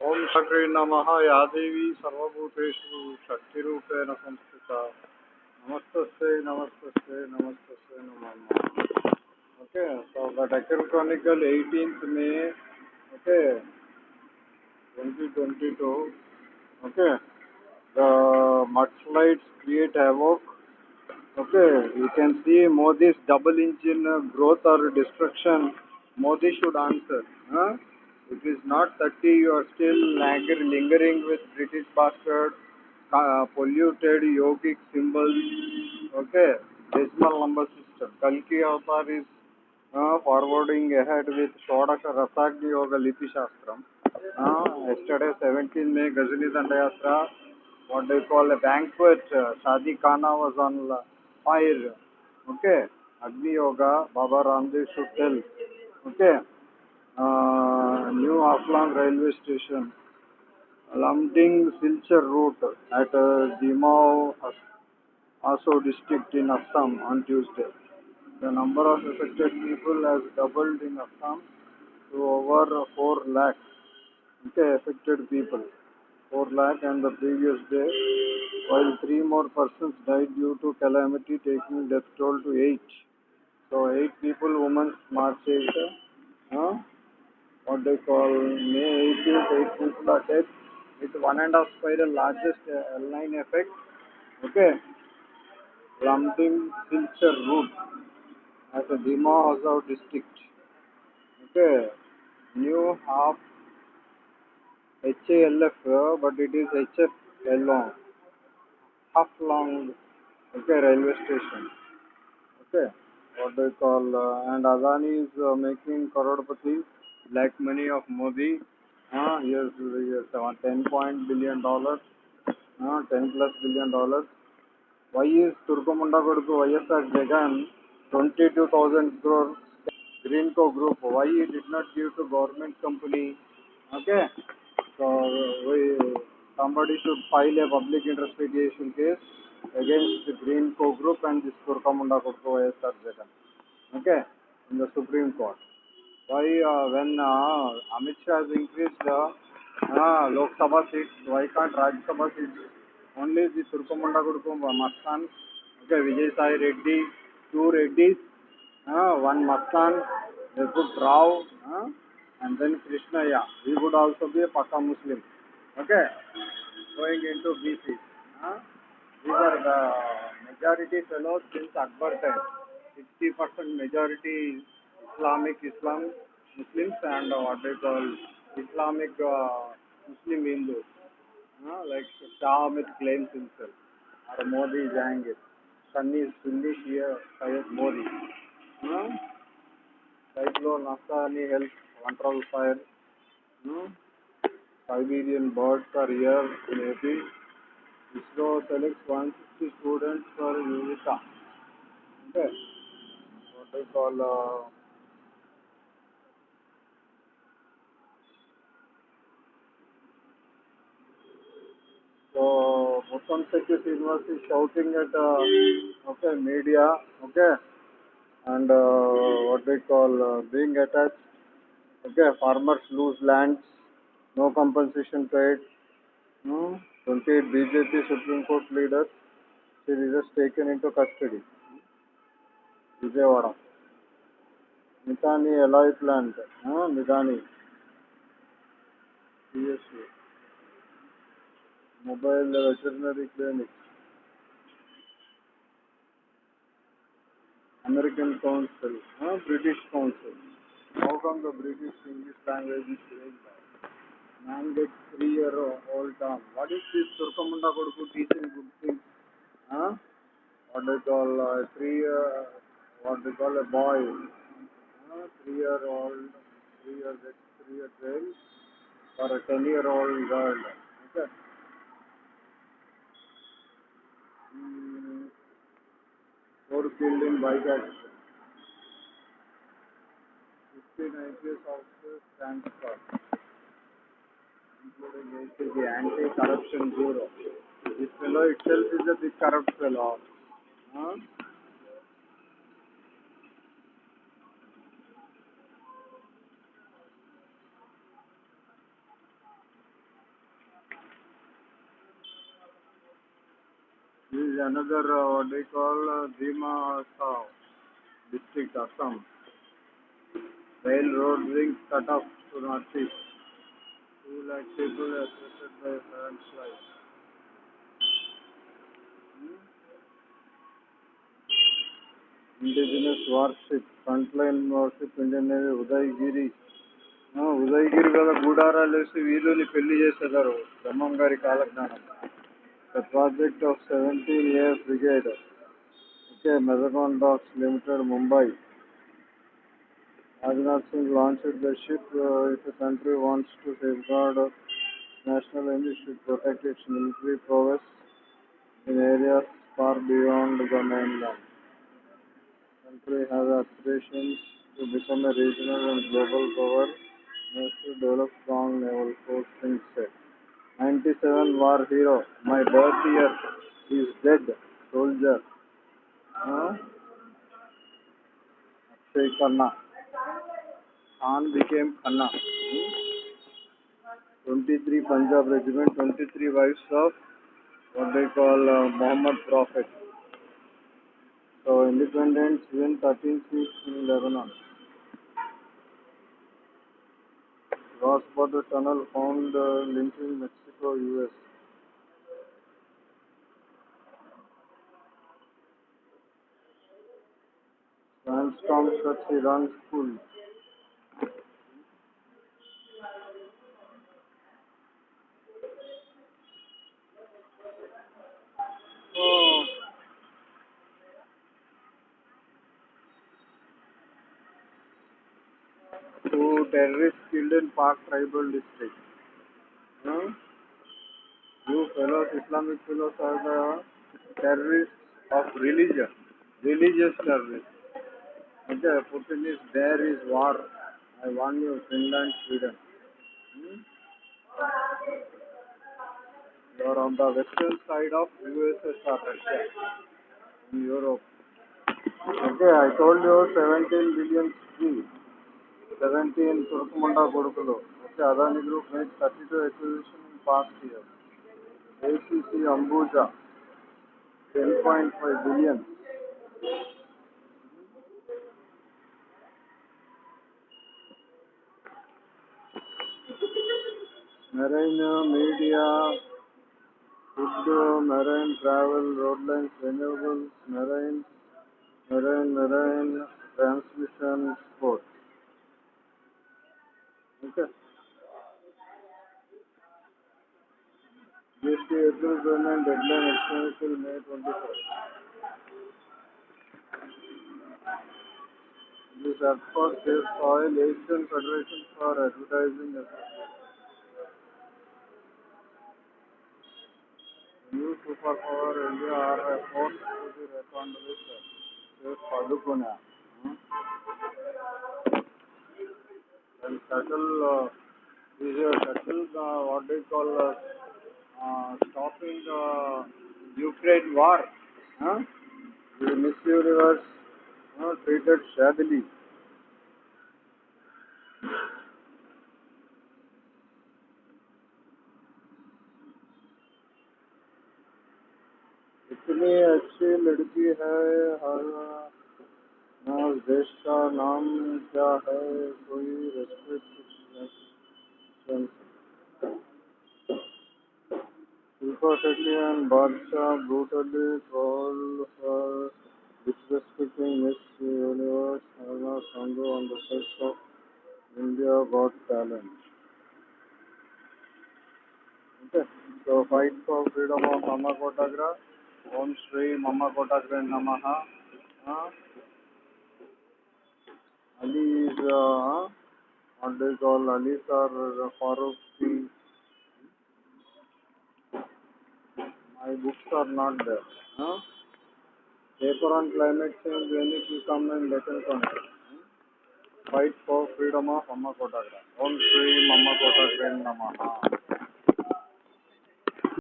ओम श्री नम यादेवी सर्वूतेषु शक्ति संस्थित नमस्ते नमस्त नमस्त नम। Okay Deccan Chronicle eighteen May okay twenty twenty two okay the मट flat create evoke okay you can see Modi double engine growth और destruction Modi should answer हाँ? It is not 30, you are still langer, lingering with British bastard, uh, polluted yogic symbols, okay, decimal number system. Kalki Avatar is uh, forwarding ahead with Shodasha Rasagni Yoga Lipi Shastram. Uh, yesterday, 17 May, Gazini Dandayatra, what they call a banquet, uh, Shadi Khana was on fire, okay, Agni Yoga, Baba Ramdev should tell, okay. Uh, new Aflang railway station, Lamding Silchar route at uh, Dimao, Aso district in Assam on Tuesday. The number of affected people has doubled in Assam to over 4 lakh. Okay, affected people. 4 lakh and the previous day, while 3 more persons died due to calamity, taking death toll to 8. So 8 people, women's march uh, what they call May 18th, 8 people are dead with one and a half spiral largest uh, L9 effect. Okay. Lumping Silchar route at a Dima Hazau district. Okay. New half HALF, but it is HF long. Half long. Okay, railway station. Okay. What they call, uh, and Adani is uh, making Karodpati black money of Modi. Uh, here's, here's uh, 10 point billion dollars, uh, 10 plus billion dollars. Why is Turkomunda Koduku YSR Jagan 22,000 crore Greenco Group? Why he did not give to government company? Okay, so we, somebody should file a public interest litigation case against the Greenco Group and this Turkomunda Koduku YSR Jagan. Okay, in the Supreme Court. Why uh, when uh, Amit Shah has increased uh, uh, Lok Sabha seats, why can't Rajya Sabha seats? Only the Turkomunda Gurukum Mastan, okay, Vijay Sai Reddy, two Reddys, uh, one Mastan, they put Rao, uh, and then Krishnaya. He would also be a Paka Muslim. Okay, going into BC. Uh, these are the majority fellows since Akbar time. 60% majority Islamic Islam Muslims and uh, what they call Islamic uh, Muslim Hindus. Uh, like Shah Ahmed claims himself, or Modi Jahangir. Sunni is Sunni, Shia Syed Modi. Uh, Cyclone Afghani health control fire. Uh, Siberian birds are here in AP. ISRO selects 160 students for Yuvika. Okay. What they call uh, At uh, okay media, okay, and uh, what they call uh, being attached. Okay, farmers lose lands, no compensation paid. Hmm? 28 BJP Supreme Court leaders, she is just taken into custody. Vijayawada. Mitani alloy plant, huh? Mitani. Mobile veterinary clinic American council हाँ British council how come the British English language is change mandate three year all time what is this Turkamunda code को teaching good thing हाँ? What do call three year what do call boy three year all three year three year trail for a ten year all girl okay four killed in bike accident. 15 IPS officers transferred, including ACG, Anti-Corruption Bureau. This fellow itself is a big corrupt fellow. Huh? Is another uh, what they call uh, Dima Assam district, Assam. Railroad rings cut off to northeast. Two lakh people affected by landslide. Hmm? Indigenous warship, frontline warship, Indian Navy, Udayagiri Udayagiri గల గూడారాలు వేసి వీధుని పెళ్ళి చేసేదారు బ్రహ్మం గారి కాలజ్ఞానం The project of 17 year Brigade, okay, Mazagon Docks Limited, Mumbai. Rajnath Singh launched the ship. Uh, if a country wants to safeguard uh, national energy, protect its military prowess in areas far beyond the mainland. Country has aspirations to become a regional and global power, needs to develop strong naval force, Singh said. 97 war hero. My birth year is dead. Soldier. Huh? Akshay Khanna. Khan became Khanna. Hmm? 23 Punjab regiment, 23 wives of what they call uh, Muhammad Prophet. So independence win 13 seats in Lebanon. Cross border tunnel found uh, linking Mexico US. Sandstorm shuts Iran school. Oh. Two terrorists killed in Park tribal district. Huh? to Islamic Islamic fellows are the terrorists of religion, religious అంటే Putin is there is war I want you Finland Sweden you are on the western side of USSR Russia in Europe అంటే I told you seventeen billion G seventeen తురుకుమండా కొడుకులు అంటే Adani group make thirty two acquisition pass year ACC Ambuja 10.5 billion. Marine media, food, marine travel, road lines, renewables, marine, marine, marine, transmission, sport. Okay. GST April payment deadline extended till May 24. This app for Safe Asian Federation for Advertising Association. New superpower India are forced to be reckoned with. Safe Padukone. Hmm? And shuttle, uh, is a shuttle, uh, what they call, uh, uh, stopping uh, Ukraine war. Huh? The Miss Universe uh, treated shabbily. इतनी अच्छी लड़की है हर देश का नाम क्या है कोई restriction Shetty Badshah brutally trolled for disrespecting Miss Universe Harna Sandhu on the set of India Got Talent. Okay, so fight for freedom of Mama Kotagra. Om Shri Mama Kotagra Namaha. Uh, Ali is, uh, what they call Ali sir Farooqi. My books are not there. Huh? Paper on climate change, when it will come and let content. Fight for freedom of Mama Kotagra. Om Shri Mama Kotagra Namaha.